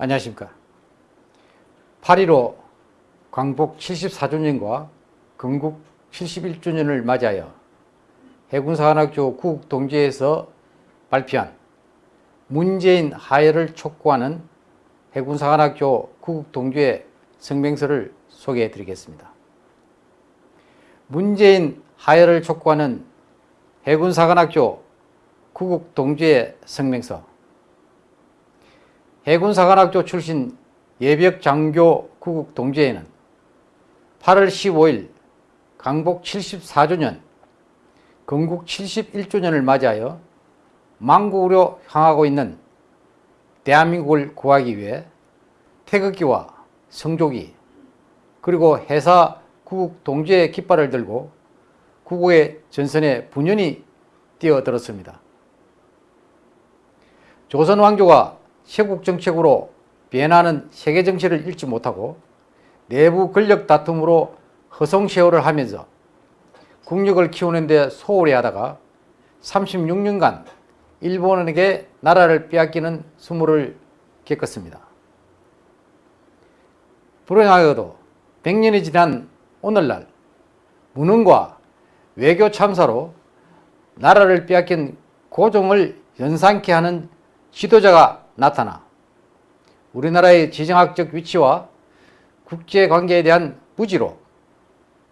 안녕하십니까. 8.15 광복 74주년과 건국 71주년을 맞이하여 해군사관학교 구국동지에서 발표한 문재인 하야를 촉구하는 해군사관학교 구국동지의 성명서를 소개해 드리겠습니다. 문재인 하야를 촉구하는 해군사관학교 구국동지의 성명서 해군사관학교 출신 예벽 장교 구국 동지회는 8월 15일 강복 74주년, 건국 71주년을 맞이하여 망국으로 향하고 있는 대한민국을 구하기 위해 태극기와 성조기 그리고 해사 구국 동지의 깃발을 들고 구국의 전선에 분연히 뛰어들었습니다. 조선 왕조가 세국 정책으로 변하는 세계 정치를 읽지 못하고 내부 권력 다툼으로 허송세월을 하면서 국력을 키우는 데 소홀히 하다가 36년간 일본에게 나라를 빼앗기는 수모를 겪었습니다. 불행하게도 100년이 지난 오늘날 무능과 외교 참사로 나라를 빼앗긴 고종을 연상케 하는 지도자가 나타나 우리나라의 지정학적 위치와 국제관계에 대한 무지로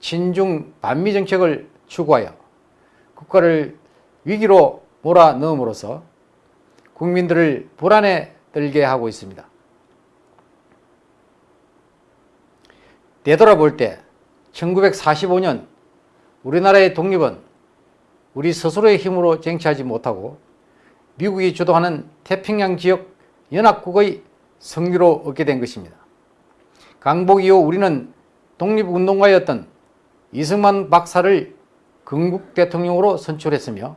친중 반미 정책을 추구하여 국가를 위기로 몰아넣음으로써 국민들을 불안에 들게 하고 있습니다. 되돌아볼 때 1945년 우리나라의 독립은 우리 스스로의 힘으로 쟁취하지 못하고 미국이 주도하는 태평양 지역 연합국의 성리로 얻게 된 것입니다. 강복 이후 우리는 독립운동가였던 이승만 박사를 건국 대통령으로 선출했으며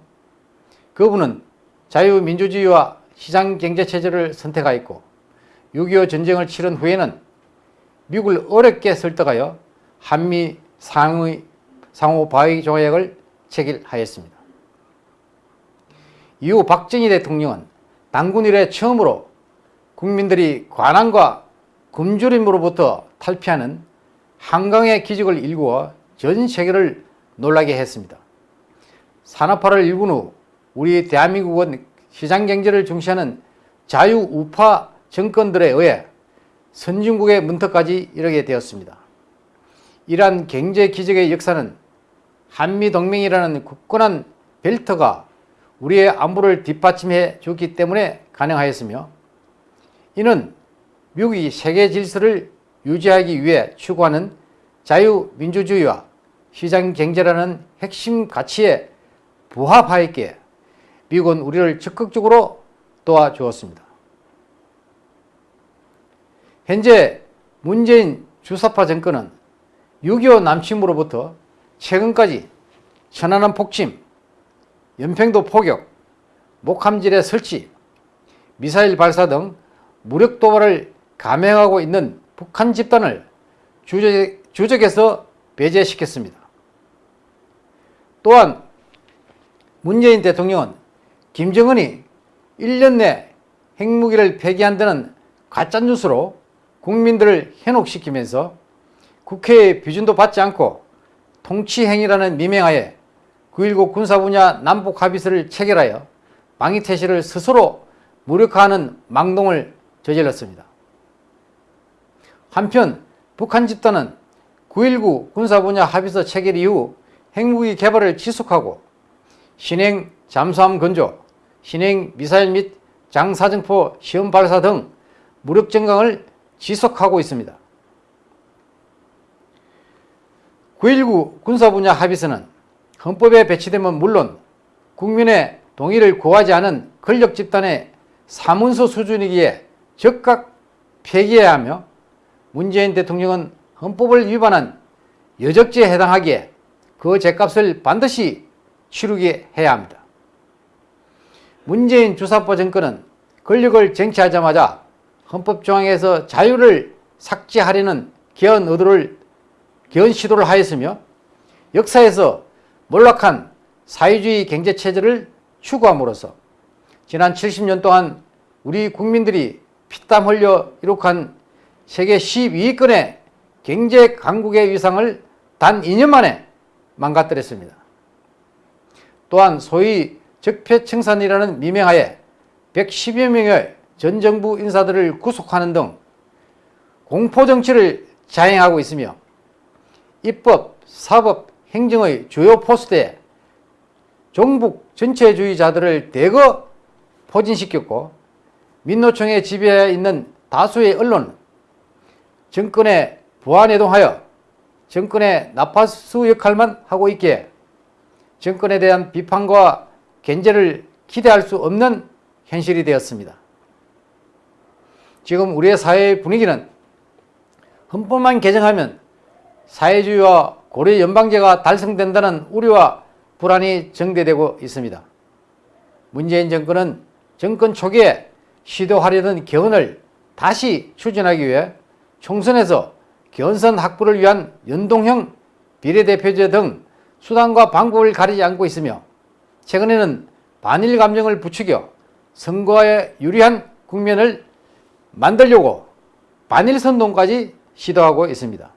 그분은 자유민주주의와 시장경제체제를 선택하였고 6.25 전쟁을 치른 후에는 미국을 어렵게 설득하여 한미 상의, 상호 바위 조약을 체결하였습니다. 이후 박정희 대통령은 당군 이래 처음으로 국민들이 관한과 굶주림으로부터 탈피하는 한강의 기적을 일구어 전 세계를 놀라게 했습니다. 산업화를 일군 후 우리 대한민국은 시장경제를 중시하는 자유우파 정권들에 의해 선진국의 문턱까지 이르게 되었습니다. 이러한 경제 기적의 역사는 한미동맹이라는 굳건한 벨트가 우리의 안보를 뒷받침해 줬기 때문에 가능하였으며 이는 미국이 세계 질서를 유지하기 위해 추구하는 자유민주주의와 시장경제라는 핵심 가치에 부합하였기에 미국은 우리를 적극적으로 도와주었습니다. 현재 문재인 주사파 정권은 6.25 남침으로부터 최근까지 천안함 폭침, 연평도 포격, 목함질의 설치, 미사일 발사 등 무력 도발을 감행하고 있는 북한 집단을 주적, 주적 에서 배제시켰습니다. 또한 문재인 대통령은 김정은이 1년 내 핵무기를 폐기한다는 가짜뉴스로 국민들을 현혹시키면서 국회의 비준도 받지 않고 통치행위라는 미명하에 9.19 군사분야 남북합의서를 체결하여 방위태세를 스스로 무력화하는 망동을 저질렀습니다. 한편 북한 집단은 9.19 군사분야 합의서 체결 이후 핵무기 개발을 지속하고 신행 잠수함 건조, 신행 미사일 및 장사정포 시험 발사 등 무력 증강을 지속하고 있습니다. 9.19 군사분야 합의서는 헌법에 배치되면 물론 국민의 동의를 구하지 않은 권력 집단의 사문서 수준이기에 즉각 폐기해야 하며 문재인 대통령은 헌법을 위반한 여적죄에 해당하기에 그 죄값을 반드시 치르게 해야 합니다. 문재인 주사파 정권은 권력을 쟁취하자마자 헌법조항에서 자유를 삭제하려는 개헌 의도를 개헌 시도를 하였으며 역사에서 몰락한 사회주의 경제체제를 추구함으로써 지난 70년 동안 우리 국민들이 피땀 흘려 이룩한 세계 12위권의 경제 강국의 위상을 단 2년 만에 망가뜨렸습니다. 또한 소위 적폐청산이라는 미명하에 110여 명의 전 정부 인사들을 구속하는 등 공포정치를 자행하고 있으며 입법, 사법, 행정의 주요 포스트에 종북 전체주의자들을 대거 포진시켰고 민노총의 지배하에 있는 다수의 언론은 정권에 부안해동하여 정권의 나파수 역할만 하고 있기에 정권에 대한 비판과 견제를 기대할 수 없는 현실이 되었습니다. 지금 우리의 사회의 분위기는 헌법만 개정하면 사회주의와 고려 연방제가 달성된다는 우려와 불안이 정대되고 있습니다. 문재인 정권은 정권 초기에 시도하려던 개헌을 다시 추진하기 위해 총선에서 견선 확보를 위한 연동형 비례대표제 등 수단과 방법을 가리지 않고 있으며 최근에는 반일 감정을 부추겨 선거에 유리한 국면을 만들려고 반일 선동까지 시도하고 있습니다.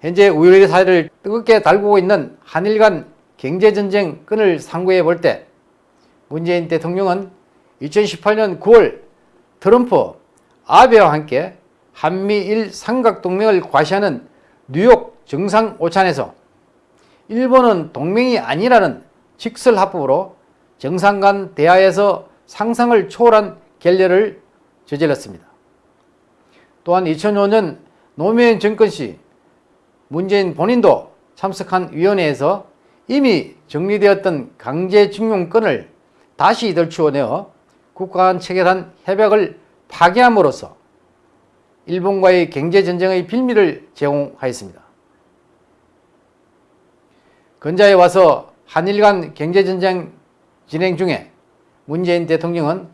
현재 우리 사회를 뜨겁게 달구고 있는 한일 간 경제전쟁 끈을 상고해 볼 때 문재인 대통령은 2018년 9월 트럼프, 아베와 함께 한미일 삼각동맹을 과시하는 뉴욕 정상오찬에서 일본은 동맹이 아니라는 직설합법으로 정상 간 대화에서 상상을 초월한 결례를 저질렀습니다. 또한 2005년 노무현 정권 시 문재인 본인도 참석한 위원회에서 이미 정리되었던 강제징용권을 다시 들추어내어 국가 간 체결한 협약을 파기함으로써 일본과의 경제전쟁의 빌미를 제공하였습니다. 근자에 와서 한일 간 경제전쟁 진행 중에 문재인 대통령은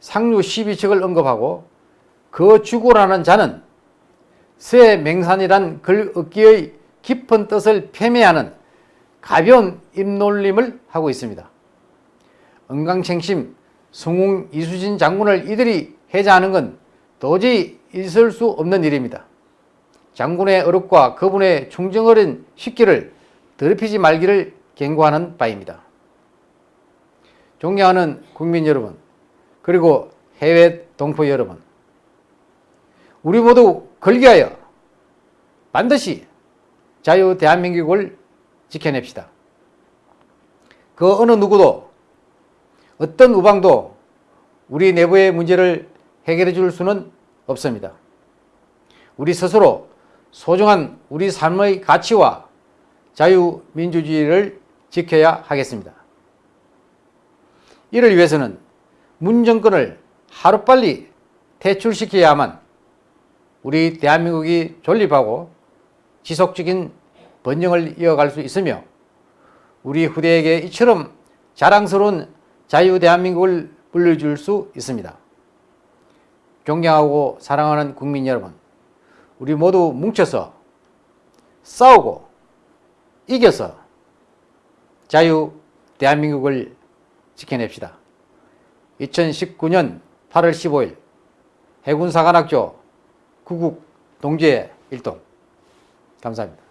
상류 12척을 언급하고 그 주고라는 자는 새 맹산이란 글 얻기의 깊은 뜻을 폄훼하는 가벼운 입놀림을 하고 있습니다. 은강챙심 성웅 이수진 장군을 이들이 해자하는 건 도저히 있을 수 없는 일입니다. 장군의 어렵과 그분의 충정어린 식기를 더럽히지 말기를 경고하는 바입니다. 존경하는 국민 여러분, 그리고 해외 동포 여러분, 우리 모두 걸기하여 반드시 자유 대한민국을 지켜냅시다. 그 어느 누구도 어떤 우방도 우리 내부의 문제를 해결해 줄 수는 없습니다. 우리 스스로 소중한 우리 삶의 가치와 자유민주주의를 지켜야 하겠습니다. 이를 위해서는 문 정권을 하루빨리 퇴출시켜야만 우리 대한민국이 존립하고 지속적인 번영을 이어갈 수 있으며 우리 후대에게 이처럼 자랑스러운 자유 대한민국을 불러줄 수 있습니다. 존경하고 사랑하는 국민 여러분, 우리 모두 뭉쳐서 싸우고 이겨서 자유 대한민국을 지켜냅시다. 2019년 8월 15일 해군사관학교 구국 동지의 일동 감사합니다.